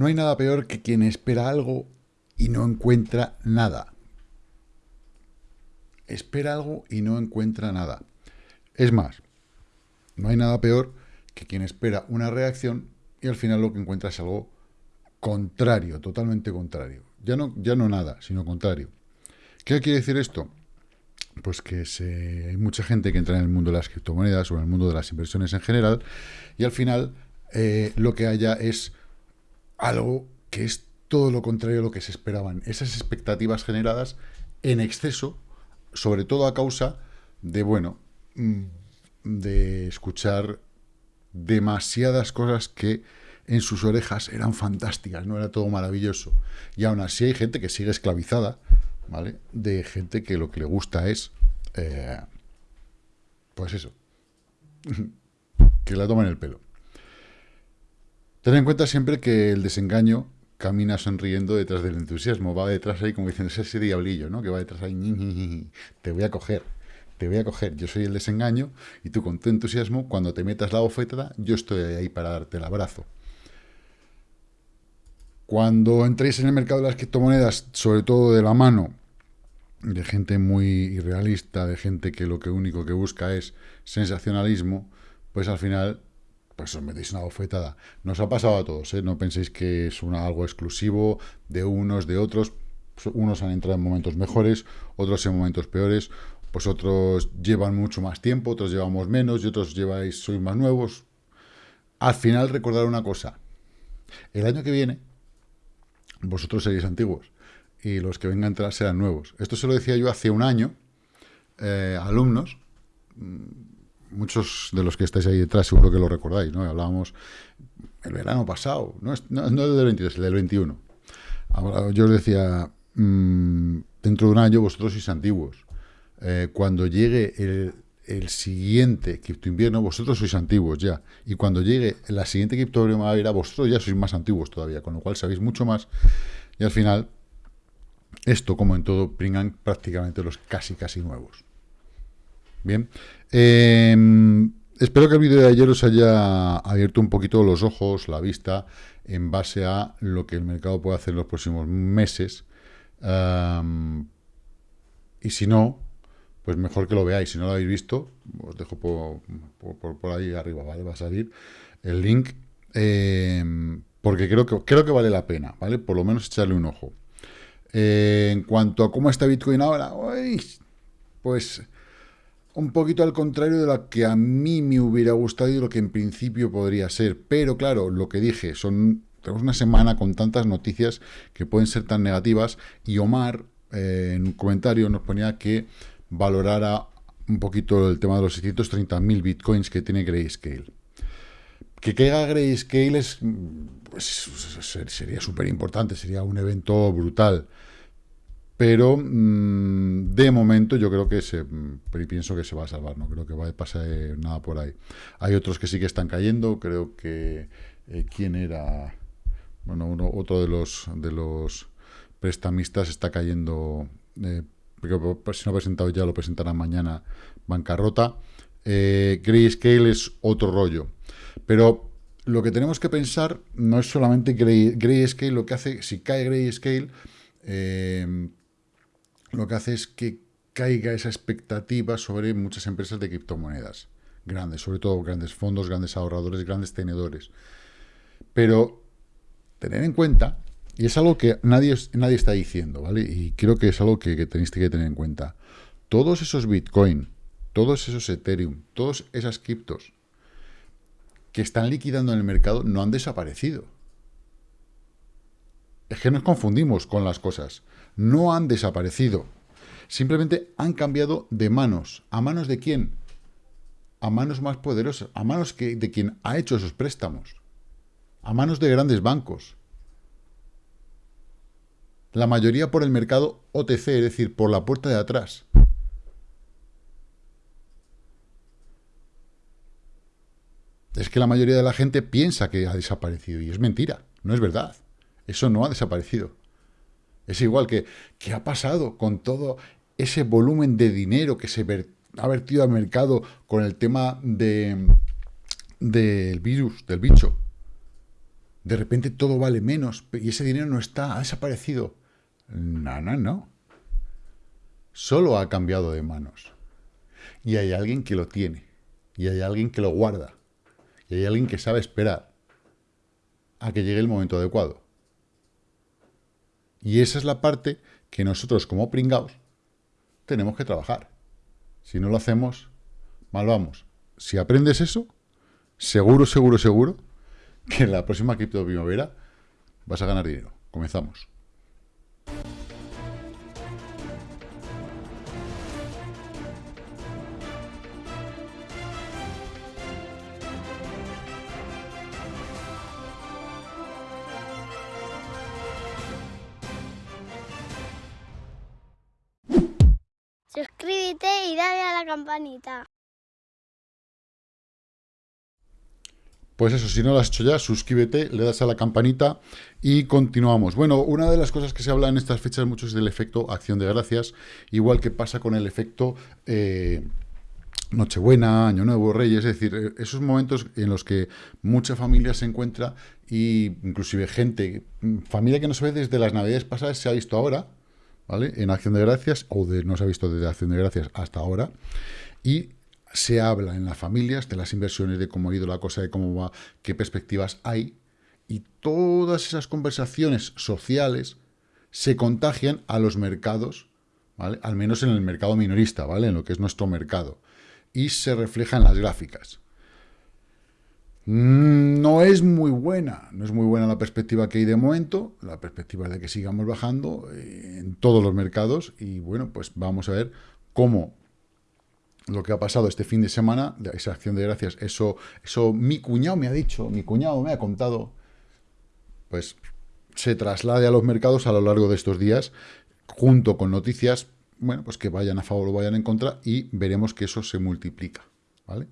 No hay nada peor que quien espera algo y no encuentra nada. Espera algo y no encuentra nada. Es más, no hay nada peor que quien espera una reacción y al final lo que encuentra es algo contrario, totalmente contrario. Ya no, ya no nada, sino contrario. ¿Qué quiere decir esto? Pues que hay mucha gente que entra en el mundo de las criptomonedas o en el mundo de las inversiones en general y al final eh, lo que haya es algo que es todo lo contrario a lo que se esperaban. Esas expectativas generadas en exceso, sobre todo a causa de, bueno, mm, de escuchar demasiadas cosas que en sus orejas eran fantásticas, no era todo maravilloso. Y aún así hay gente que sigue esclavizada, ¿vale? De gente que lo que le gusta es, eh, pues eso, que la toman el pelo. Ten en cuenta siempre que el desengaño camina sonriendo detrás del entusiasmo, va detrás ahí como diciendo, ese diablillo, ¿no? Que va detrás ahí, te voy a coger, te voy a coger, yo soy el desengaño, y tú con tu entusiasmo, cuando te metas la bofetada, yo estoy ahí para darte el abrazo. Cuando entréis en el mercado de las criptomonedas, sobre todo de la mano de gente muy irrealista, de gente que lo único que busca es sensacionalismo, pues al final pues os metéis una bofetada. Nos ha pasado a todos, ¿eh? no penséis que es una, algo exclusivo de unos, de otros. Unos han entrado en momentos mejores, otros en momentos peores, pues otros llevan mucho más tiempo, otros llevamos menos y otros lleváis, sois más nuevos. Al final recordar una cosa, el año que viene vosotros seréis antiguos y los que vengan atrás serán nuevos. Esto se lo decía yo hace un año, eh, alumnos, muchos de los que estáis ahí detrás seguro que lo recordáis, ¿no? Hablábamos el verano pasado, no es, no, no del 22, el del 21. yo os decía, mm, dentro de un año vosotros sois antiguos. Eh, cuando llegue el, el siguiente cripto invierno, vosotros sois antiguos ya. Y cuando llegue la siguiente cripto primavera, vosotros ya sois más antiguos todavía, con lo cual sabéis mucho más. Y al final, esto, como en todo, pringan prácticamente los casi, casi nuevos. Bien. Em, espero que el vídeo de ayer os haya abierto un poquito los ojos, la vista, en base a lo que el mercado puede hacer en los próximos meses. y si no, pues mejor que lo veáis. Si no lo habéis visto, os dejo por, por, ahí arriba, ¿vale? Va a salir el link. Em, porque creo que, creo que vale la pena, ¿vale? Por lo menos echarle un ojo. Eh, en cuanto a cómo está Bitcoin ahora, pues un poquito al contrario de lo que a mí me hubiera gustado y lo que en principio podría ser. Pero claro, lo que dije, son tenemos una semana con tantas noticias que pueden ser tan negativas y Omar eh, en un comentario nos ponía que valorara un poquito el tema de los 630.000 bitcoins que tiene Grayscale. Que caiga Grayscale es, pues, sería súper importante, sería un evento brutal. Pero mm, de momento yo creo que se, pienso que se va a salvar, no creo que va a pasar nada por ahí. Hay otros que sí que están cayendo, creo que eh, quién era, bueno, otro de los de los prestamistas está cayendo, eh, si no ha presentado ya lo presentarán mañana, bancarrota. Eh, Grayscale es otro rollo, pero lo que tenemos que pensar no es solamente Grayscale, lo que hace, si cae Grayscale, eh, lo que hace es que caiga esa expectativa sobre muchas empresas de criptomonedas grandes, sobre todo grandes fondos, grandes ahorradores, grandes tenedores. Pero tener en cuenta, y es algo que nadie, nadie está diciendo, ¿vale? Y creo que es algo que, tenéis que tener en cuenta. Todos esos Bitcoin, todos esos Ethereum, todas esas criptos que están liquidando en el mercado no han desaparecido. Es que nos confundimos con las cosas no han desaparecido. Simplemente han cambiado de manos. ¿A manos de quién? A manos más poderosas, a manos de quien ha hecho esos préstamos. A manos de grandes bancos. La mayoría por el mercado OTC, es decir, por la puerta de atrás. Es que la mayoría de la gente piensa que ha desaparecido y es mentira, no es verdad. Eso no ha desaparecido. Es igual que, ¿qué ha pasado con todo ese volumen de dinero que se ha vertido al mercado con el tema de del virus, del bicho? de repente todo vale menos y ese dinero no está, ha desaparecido. No, no, no. Solo ha cambiado de manos. Y hay alguien que lo tiene. Y hay alguien que lo guarda. Y hay alguien que sabe esperar a que llegue el momento adecuado. Y esa es la parte que nosotros como pringados tenemos que trabajar. Si no lo hacemos, mal vamos. Si aprendes eso, seguro, seguro, seguro, que en la próxima cripto primavera vas a ganar dinero. Comenzamos. Campanita. Pues eso, si no lo has hecho ya, suscríbete, le das a la campanita y continuamos. Bueno, una de las cosas que se habla en estas fechas mucho es del efecto acción de gracias, igual que pasa con el efecto eh, Nochebuena, Año Nuevo, Reyes, es decir, eh, esos momentos en los que mucha familia se encuentra y inclusive gente, familia que no se ve desde las navidades pasadas, se ha visto ahora, ¿vale? En acción de gracias, o de, no se ha visto desde acción de gracias hasta ahora, y se habla en las familias de las inversiones, de cómo ha ido la cosa, de cómo va, qué perspectivas hay, y todas esas conversaciones sociales se contagian a los mercados, ¿vale? Al menos en el mercado minorista, ¿vale? En lo que es nuestro mercado. Y se refleja en las gráficas. Mm, no es muy buena, no es muy buena la perspectiva que hay de momento, la perspectiva de que sigamos bajando eh, en todos los mercados y bueno, pues vamos a ver cómo lo que ha pasado este fin de semana, esa acción de gracias, eso, eso mi cuñado me ha dicho, mi cuñado me ha contado, pues se traslade a los mercados a lo largo de estos días, junto con noticias, bueno, pues que vayan a favor o vayan en contra, y veremos que eso se multiplica, ¿vale?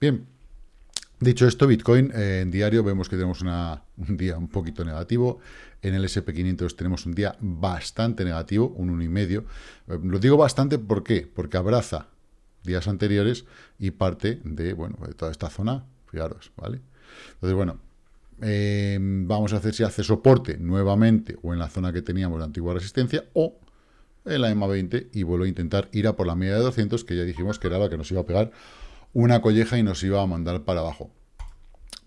Bien, dicho esto, Bitcoin eh, en diario vemos que tenemos un día un poquito negativo, en el SP500 tenemos un día bastante negativo, un 1,5, eh, lo digo bastante. Porque abraza días anteriores y parte de, bueno, de toda esta zona, fijaros, ¿vale? Entonces, bueno, eh, vamos a hacer si hace soporte nuevamente o en la zona que teníamos de antigua resistencia o en la EMA 20 y vuelvo a intentar ir a por la media de 200 que ya dijimos que era la que nos iba a pegar una colleja y nos iba a mandar para abajo.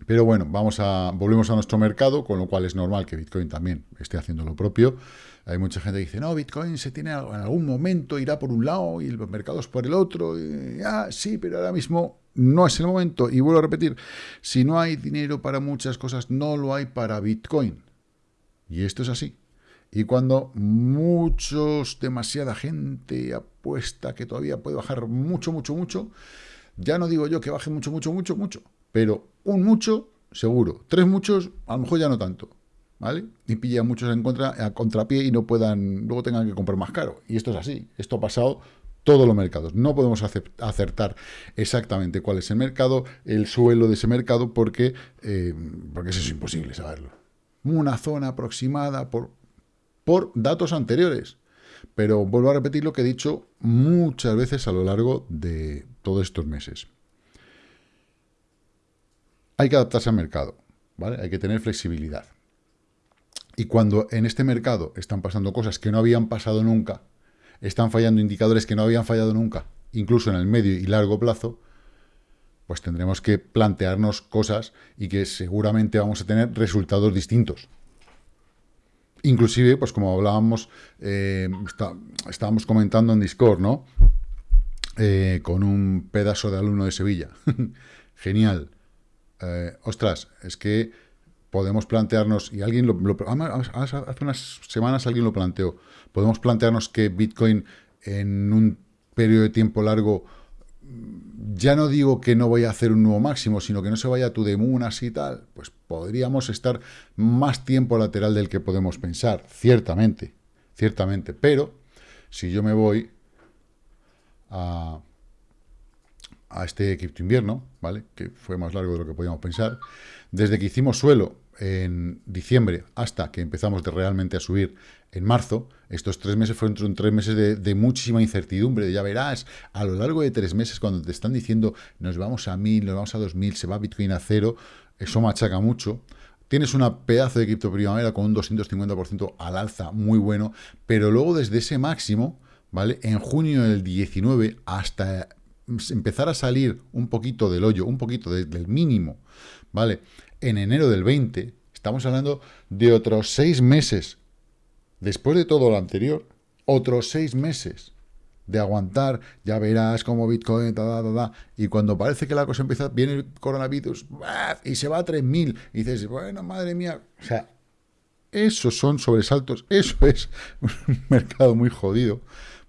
Pero bueno, vamos a, volvemos a nuestro mercado, con lo cual es normal que Bitcoin también esté haciendo lo propio. Hay mucha gente que dice, no, Bitcoin se tiene en algún momento, irá por un lado y los mercados por el otro. Y, ah, sí, pero ahora mismo no es el momento. Y vuelvo a repetir, si no hay dinero para muchas cosas, no lo hay para Bitcoin. Y esto es así. Y cuando muchos, demasiada gente apuesta que todavía puede bajar mucho, mucho, mucho, ya no digo yo que baje mucho, mucho, mucho, mucho, pero un mucho, seguro. Tres muchos, a lo mejor ya no tanto. ¿Vale? Y pilla muchos en contra, a contrapié y no puedan, luego tengan que comprar más caro. Y esto es así. Esto ha pasado todos los mercados. No podemos acertar exactamente cuál es el mercado, el suelo de ese mercado, porque, eh, porque eso es imposible saberlo. Una zona aproximada por, por datos anteriores. Pero vuelvo a repetir lo que he dicho muchas veces a lo largo de todos estos meses hay que adaptarse al mercado, ¿vale? Hay que tener flexibilidad. Y cuando en este mercado están pasando cosas que no habían pasado nunca, están fallando indicadores que no habían fallado nunca, incluso en el medio y largo plazo, pues tendremos que plantearnos cosas y que seguramente vamos a tener resultados distintos. Inclusive, pues como hablábamos, eh, estábamos comentando en Discord, ¿no? Eh, con un pedazo de alumno de Sevilla. Genial. Eh, ostras, es que podemos plantearnos, y alguien lo, hace unas semanas alguien lo planteó, podemos plantearnos que Bitcoin en un periodo de tiempo largo, ya no digo que no voy a hacer un nuevo máximo, sino que no se vaya a tu así y tal, pues podríamos estar más tiempo lateral del que podemos pensar, ciertamente, ciertamente, pero si yo me voy a a este cripto invierno, ¿vale? Que fue más largo de lo que podíamos pensar. Desde que hicimos suelo en diciembre hasta que empezamos de realmente a subir en marzo, estos tres meses fueron tres meses de, muchísima incertidumbre, de ya verás, a lo largo de tres meses cuando te están diciendo nos vamos a mil, nos vamos a dos mil, se va Bitcoin a cero, eso machaca mucho. tienes una pedazo de cripto primavera con un 250% al alza muy bueno, pero luego desde ese máximo, ¿vale? En junio del 19 hasta empezar a salir un poquito del hoyo, un poquito del mínimo, ¿vale? En enero del 20, estamos hablando de otros seis meses, después de todo lo anterior, otros seis meses de aguantar, ya verás como Bitcoin, y cuando parece que la cosa empieza, viene el coronavirus, y se va a 3.000, y dices, bueno, madre mía, o sea, esos son sobresaltos, eso es un mercado muy jodido,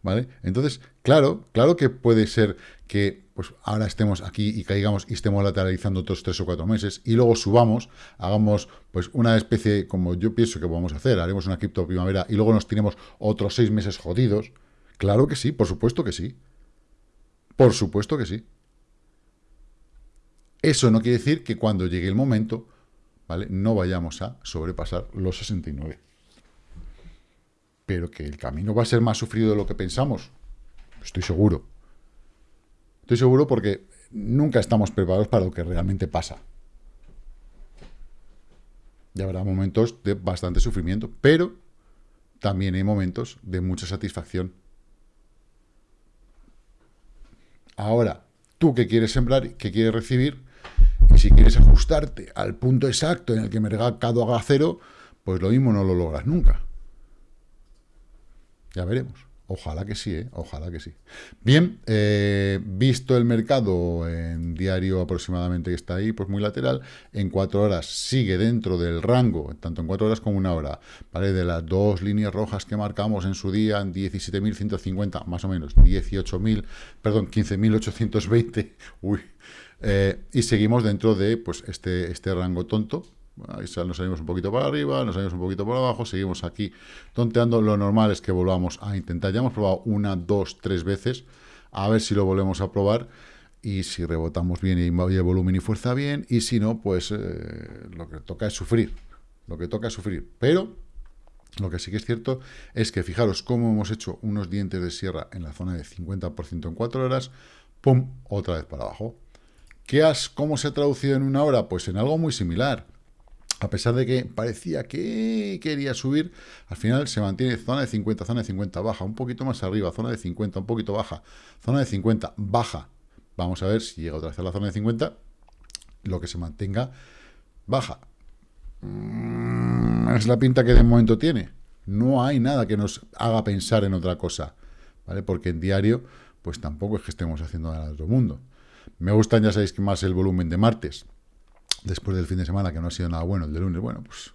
¿vale? Entonces, claro, claro que puede ser que pues ahora estemos aquí y caigamos y estemos lateralizando otros tres o cuatro meses y luego subamos, hagamos pues una especie, como yo pienso que vamos a hacer, haremos una cripto primavera y luego nos tenemos otros seis meses jodidos, Claro que sí, por supuesto que sí. Por supuesto que sí. Eso no quiere decir que cuando llegue el momento, ¿vale? No vayamos a sobrepasar los 69. Pero que el camino va a ser más sufrido de lo que pensamos. Estoy seguro. Estoy seguro porque nunca estamos preparados para lo que realmente pasa. Ya habrá momentos de bastante sufrimiento, pero también hay momentos de mucha satisfacción Ahora, tú que quieres sembrar, que quieres recibir, y si quieres ajustarte al punto exacto en el que mercado haga cero, pues lo mismo no lo logras nunca. Ya veremos. Ojalá que sí, ¿eh? ojalá que sí. Bien, eh, visto el mercado en diario aproximadamente que está ahí, pues muy lateral, en cuatro horas sigue dentro del rango, tanto en cuatro horas como una hora, ¿vale? De las dos líneas rojas que marcamos en su día, en 17.150, más o menos, 18.000, perdón, 15.820, uy, eh, y seguimos dentro de pues este, este rango tonto, Ahí nos salimos un poquito para arriba, nos salimos un poquito por abajo, seguimos aquí tonteando. Lo normal es que volvamos a intentar. Ya hemos probado una, dos, tres veces. A ver si lo volvemos a probar. Y si rebotamos bien y el volumen y fuerza bien. Y si no, pues eh, lo que toca es sufrir. Lo que toca es sufrir. Pero lo que sí que es cierto es que fijaros cómo hemos hecho unos dientes de sierra en la zona de 50% en 4 horas. ¡Pum! Otra vez para abajo. ¿Qué has, ¿Cómo se ha traducido en una hora? Pues en algo muy similar a pesar de que parecía que quería subir, al final se mantiene zona de 50, zona de 50, baja, un poquito más arriba, zona de 50, un poquito baja, zona de 50, baja. Vamos a ver si llega otra vez a la zona de 50, lo que se mantenga, baja. Mm, es la pinta que de momento tiene. No hay nada que nos haga pensar en otra cosa, ¿vale? Porque en diario, pues tampoco es que estemos haciendo nada de otro mundo. Me gustan, ya sabéis que más el volumen de martes, después del fin de semana, que no ha sido nada bueno, el de lunes, bueno, pues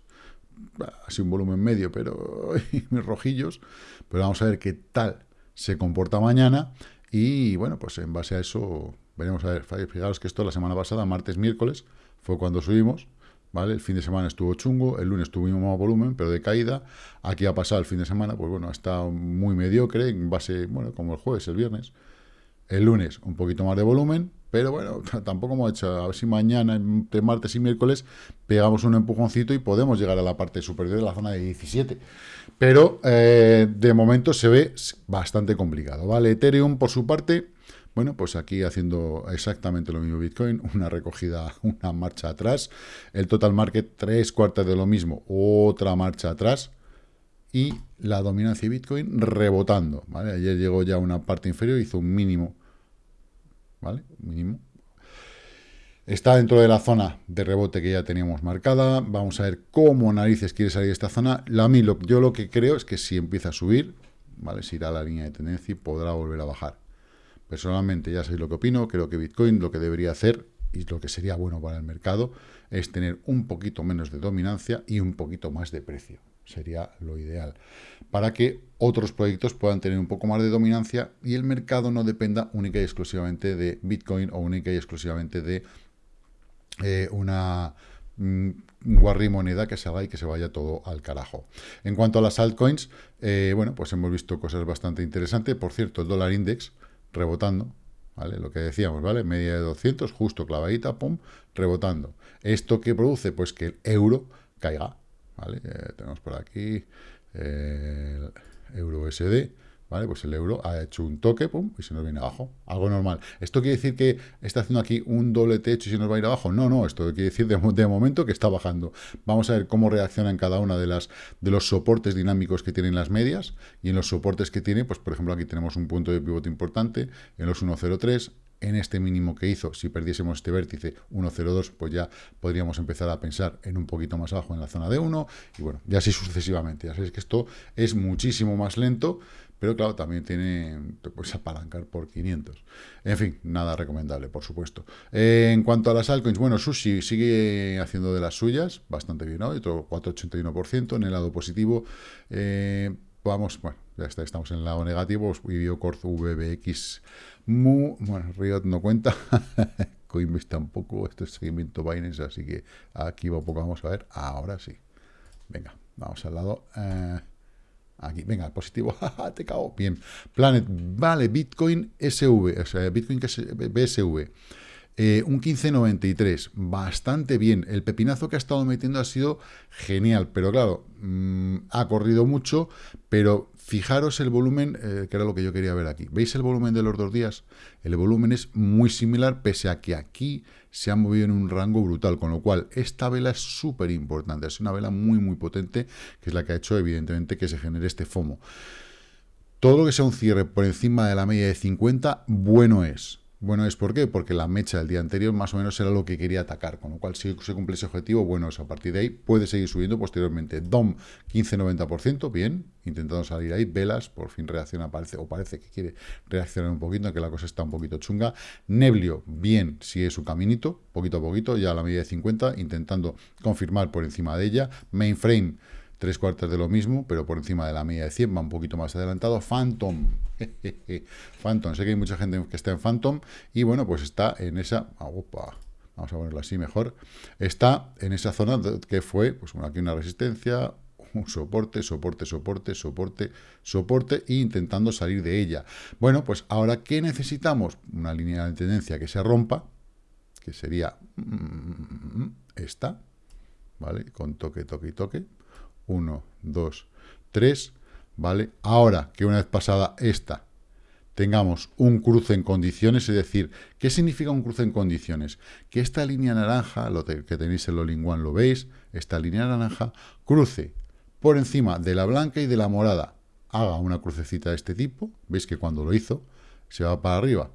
ha sido un volumen medio, pero mis rojillos, pero vamos a ver qué tal se comporta mañana. Y bueno, pues en base a eso veremos a ver, fijaros que esto la semana pasada, martes, miércoles, fue cuando subimos, ¿vale? El fin de semana estuvo chungo, el lunes tuvimos más volumen, pero de caída, aquí ha pasado el fin de semana, pues bueno, ha estado muy mediocre, en base, bueno, como el jueves, el viernes, el lunes un poquito más de volumen, pero bueno, tampoco hemos hecho, a ver si mañana, entre martes y miércoles, pegamos un empujoncito y podemos llegar a la parte superior de la zona de 17. Pero eh, de momento se ve bastante complicado, ¿vale? Ethereum, por su parte, bueno, pues aquí haciendo exactamente lo mismo Bitcoin, una recogida, una marcha atrás. El total market, tres cuartas de lo mismo, otra marcha atrás. Y la dominancia de Bitcoin rebotando, ¿vale? Ayer llegó ya una parte inferior, hizo un mínimo ¿vale? Mínimo. Está dentro de la zona de rebote que ya teníamos marcada. Vamos a ver cómo narices quiere salir de esta zona. La, yo lo que creo es que si empieza a subir, ¿vale? Se irá a la línea de tendencia y podrá volver a bajar. Personalmente, ya sabéis lo que opino. Creo que Bitcoin lo que debería hacer, y lo que sería bueno para el mercado, es tener un poquito menos de dominancia y un poquito más de precio sería lo ideal, para que otros proyectos puedan tener un poco más de dominancia y el mercado no dependa única y exclusivamente de Bitcoin o única y exclusivamente de eh, una mm, guarri moneda que se haga y que se vaya todo al carajo. En cuanto a las altcoins, eh, bueno, pues hemos visto cosas bastante interesantes. Por cierto, el dólar index rebotando, ¿vale? Lo que decíamos, ¿vale? Media de 200, justo clavadita, pum, rebotando. ¿Esto qué produce? Pues que el euro caiga, ¿vale? Eh, tenemos por aquí el euro ¿vale? Pues el euro ha hecho un toque, pum, y se nos viene abajo. Algo normal. ¿Esto quiere decir que está haciendo aquí un doble techo y se nos va a ir abajo? No, no, esto quiere decir de, de momento que está bajando. Vamos a ver cómo reacciona en cada una de las de los soportes dinámicos que tienen las medias y en los soportes que tiene, pues por ejemplo aquí tenemos un punto de pivote importante en los 1.03, en este mínimo que hizo, si perdiésemos este vértice 1.02, pues ya podríamos empezar a pensar en un poquito más abajo en la zona de 1, y bueno, ya así sucesivamente. Ya sabéis que esto es muchísimo más lento, pero claro, también tiene, te puedes apalancar por 500. En fin, nada recomendable, por supuesto. Eh, en cuanto a las altcoins, bueno, Sushi sigue haciendo de las suyas, bastante bien hoy, otro 4,81% en el lado positivo. Eh, vamos, bueno, ya está, estamos en el lado negativo, Corz VBX, Mu, bueno, Riot no cuenta, Coinbase tampoco, esto es seguimiento Binance, así que aquí va poco, vamos a ver, ahora sí. Venga, vamos al lado... Eh, Aquí, venga, positivo, te cago. Bien, Planet, vale, Bitcoin SV, o sea, Bitcoin BSV. Eh, un 15.93, bastante bien. El pepinazo que ha estado metiendo ha sido genial, pero claro, mm, ha corrido mucho, pero fijaros el volumen, eh, que era lo que yo quería ver aquí. ¿Veis el volumen de los dos días? El volumen es muy similar, pese a que aquí se ha movido en un rango brutal, con lo cual esta vela es súper importante, es una vela muy muy potente, que es la que ha hecho evidentemente que se genere este FOMO. Todo lo que sea un cierre por encima de la media de 50, bueno es. Bueno, ¿es por qué? Porque la mecha del día anterior más o menos era lo que quería atacar, con lo cual si se cumple ese objetivo, bueno, es a partir de ahí puede seguir subiendo posteriormente. DOM 15-90%, bien, intentando salir ahí, velas, por fin reacciona, parece, o parece que quiere reaccionar un poquito, que la cosa está un poquito chunga. Neblio, bien, sigue su caminito, poquito a poquito, ya a la medida de 50, intentando confirmar por encima de ella. Mainframe, tres cuartos de lo mismo, pero por encima de la media de 100, va un poquito más adelantado. Phantom, Phantom, sé que hay mucha gente que está en Phantom, y bueno, pues está en esa, opa, vamos a ponerlo así mejor, está en esa zona que fue, pues bueno, aquí una resistencia, un soporte, soporte, soporte, soporte, soporte, e intentando salir de ella. Bueno, pues ahora, ¿qué necesitamos? Una línea de tendencia que se rompa, que sería mm, esta, ¿vale? Con toque, toque y toque, 1, 2, 3, ¿vale? Ahora que una vez pasada esta, tengamos un cruce en condiciones, es decir, ¿qué significa un cruce en condiciones? Que esta línea naranja, lo que tenéis en lo linguan lo veis, esta línea naranja, cruce por encima de la blanca y de la morada, haga una crucecita de este tipo, veis que cuando lo hizo, se va para arriba,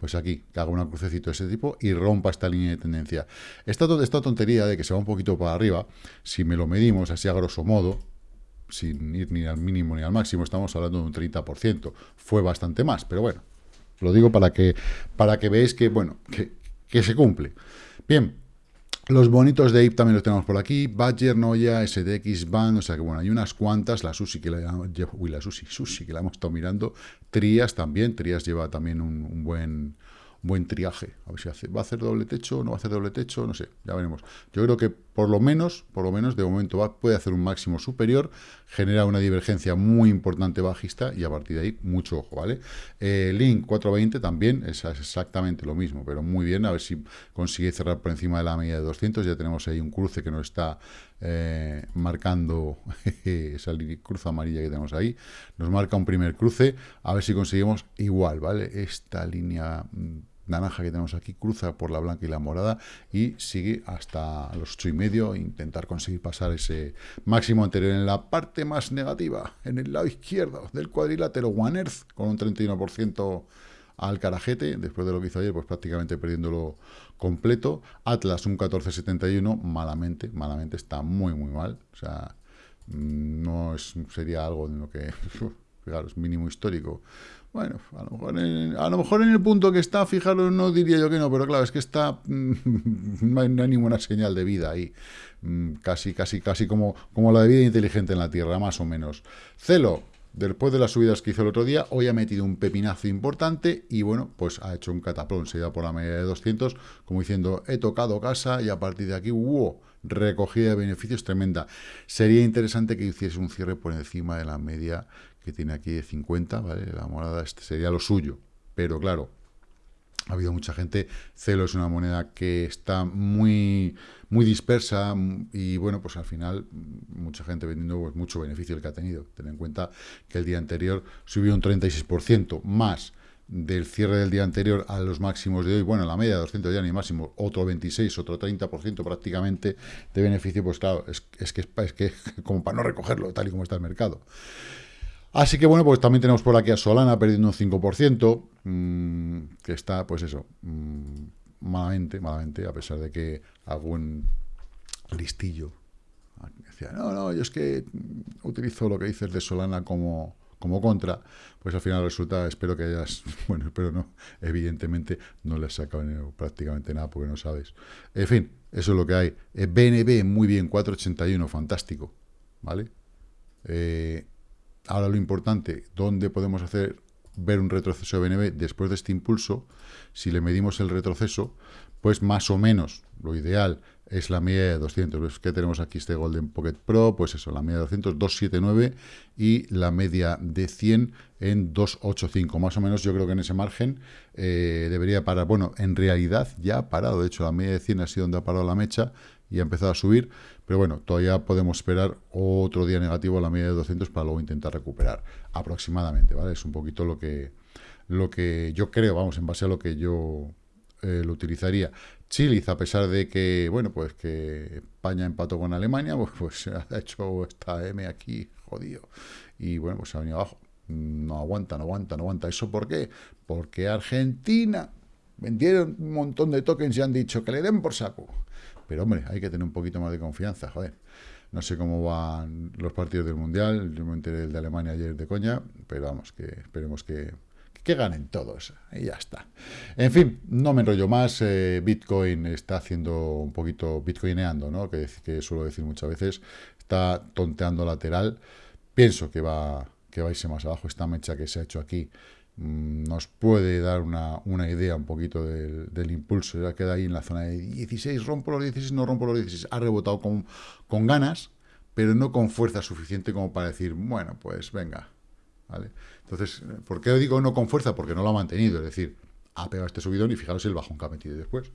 pues aquí, que haga una crucecito de ese tipo y rompa esta línea de tendencia. Esta, esta tontería de que se va un poquito para arriba, si me lo medimos así a grosso modo, sin ir ni al mínimo ni al máximo, estamos hablando de un 30%. Fue bastante más, pero bueno, lo digo para que, para que veáis que, bueno, que, que se cumple. Bien, los bonitos de IP también los tenemos por aquí. Badger, Noya, SDX, Band, o sea que bueno, hay unas cuantas. La Sushi que la, uy, la Sushi, Sushi que la hemos estado mirando. Trias también. Trias lleva también un buen buen triaje. A ver si hace, va a hacer doble techo, no va a hacer doble techo, no sé, ya veremos. Yo creo que por lo menos, por lo menos de momento va, puede hacer un máximo superior, genera una divergencia muy importante bajista y a partir de ahí mucho ojo, ¿vale? Eh, Link 420 también es exactamente lo mismo, pero muy bien, a ver si consigue cerrar por encima de la media de 200, ya tenemos ahí un cruce que nos está eh, marcando esa cruz amarilla que tenemos ahí, nos marca un primer cruce, a ver si conseguimos igual, ¿vale? Esta línea mm, naranja que tenemos aquí cruza por la blanca y la morada y sigue hasta los ocho y medio intentar conseguir pasar ese máximo anterior en la parte más negativa, en el lado izquierdo del cuadrilátero One Earth, con un 31% al carajete, después de lo que hizo ayer, pues prácticamente perdiéndolo completo. Atlas un 14.71, malamente, malamente está muy muy mal, o sea, mm, no es, sería algo en lo que, mínimo histórico, bueno, a lo, mejor en, el punto que está, fijaros, no diría yo que no, pero claro, es que está, no hay, ninguna señal de vida ahí, mm, casi, casi, casi como, como la de vida inteligente en la Tierra, más o menos. Celo, después de las subidas que hizo el otro día, hoy ha metido un pepinazo importante y bueno, pues ha hecho un cataplón, se da por la media de 200, como diciendo, he tocado casa y a partir de aquí, wow, recogida de beneficios tremenda. Sería interesante que hiciese un cierre por encima de la media que tiene aquí de 50, ¿vale? La morada este sería lo suyo. Pero claro, ha habido mucha gente. Celo es una moneda que está muy, muy dispersa y bueno, pues al final mucha gente vendiendo pues, mucho beneficio el que ha tenido. Ten en cuenta que el día anterior subió un 36% más del cierre del día anterior a los máximos de hoy, bueno, la media de 200 ya ni máximo, otro 26, otro 30% prácticamente de beneficio, pues claro, es, es, que, es que como para no recogerlo tal y como está el mercado. Así que bueno, pues también tenemos por aquí a Solana perdiendo un 5%, mmm, que está, pues eso, mmm, malamente, malamente, a pesar de que algún listillo decía, no, no, yo es que utilizo lo que dices de Solana como, como contra, pues al final resulta, espero que hayas, bueno, espero no, evidentemente no le has sacado prácticamente nada porque no sabes. En fin, eso es lo que hay. BNB, eh, muy bien, 481, fantástico, ¿vale? Eh, Ahora lo importante, ¿dónde podemos hacer ver un retroceso de BNB después de este impulso? Si le medimos el retroceso, pues más o menos lo ideal es la media de 200. ¿Ves que tenemos aquí este Golden Pocket Pro? Pues eso, la media de 200, 279 y la media de 100 en 285. Más o menos yo creo que en ese margen eh, debería parar. Bueno, en realidad ya ha parado. De hecho, la media de 100 ha sido donde ha parado la mecha y ha empezado a subir, pero bueno, todavía podemos esperar otro día negativo a la media de 200 para luego intentar recuperar aproximadamente, ¿vale? Es un poquito lo que, lo que yo creo, vamos, en base a lo que yo eh, lo utilizaría. Chile, a pesar de que, bueno, pues que España empató con Alemania, pues, pues ha hecho esta M aquí, jodido, y bueno, pues ha venido abajo. No aguanta, no aguanta, no aguanta. ¿Eso por qué? Porque Argentina vendieron un montón de tokens y han dicho que le den por saco. Pero hombre, hay que tener un poquito más de confianza, joder. No sé cómo van los partidos del Mundial, yo me enteré del de Alemania ayer de coña, pero vamos, que esperemos que, que ganen todos, y ya está. En fin, no me enrollo más, eh, Bitcoin está haciendo un poquito, bitcoineando, ¿no? Que, que suelo decir muchas veces, está tonteando lateral, pienso que va, que va a irse más abajo, esta mecha que se ha hecho aquí, nos puede dar una, una idea un poquito del, del, impulso. Ya queda ahí en la zona de 16, rompo los 16, no rompo los 16. Ha rebotado con, con ganas, pero no con fuerza suficiente como para decir, bueno, pues venga. ¿Vale? Entonces, ¿por qué digo no con fuerza? Porque no lo ha mantenido. Es decir, ha pegado este subidón y fijaros el bajón que ha metido después.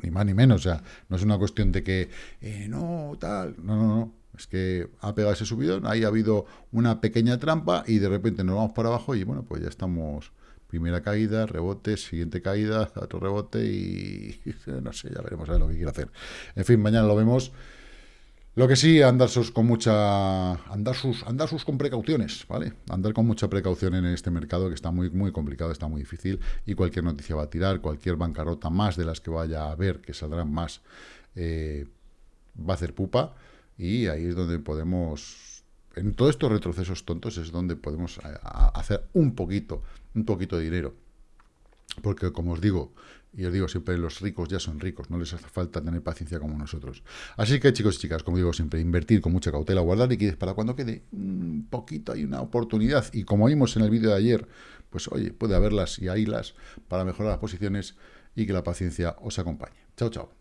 Ni más ni menos. O sea, no es una cuestión de que, eh, no, tal. No, no, no. Es que ha pegado ese subidón, ahí ha habido una pequeña trampa y de repente nos vamos para abajo y bueno, pues ya estamos primera caída, rebote, siguiente caída, otro rebote y no sé, ya veremos a ver lo que quiere hacer. En fin, mañana lo vemos. Lo que sí, andar sus con mucha andar sus andar sus con precauciones, ¿vale? Andar con mucha precaución en este mercado que está muy muy complicado, está muy difícil y cualquier noticia va a tirar, cualquier bancarrota más de las que vaya a haber, que saldrán más, eh, va a hacer pupa. Y ahí es donde podemos, en todos estos retrocesos tontos, es donde podemos eh, hacer un poquito, un poquito de dinero. Porque, como os digo, y os digo siempre, los ricos ya son ricos, no les hace falta tener paciencia como nosotros. Así que, chicos y chicas, como digo siempre, invertir con mucha cautela, guardar liquidez para cuando quede un poquito, hay una oportunidad. Y como vimos en el vídeo de ayer, pues oye, puede haberlas y las para mejorar las posiciones y que la paciencia os acompañe. Chao, chao.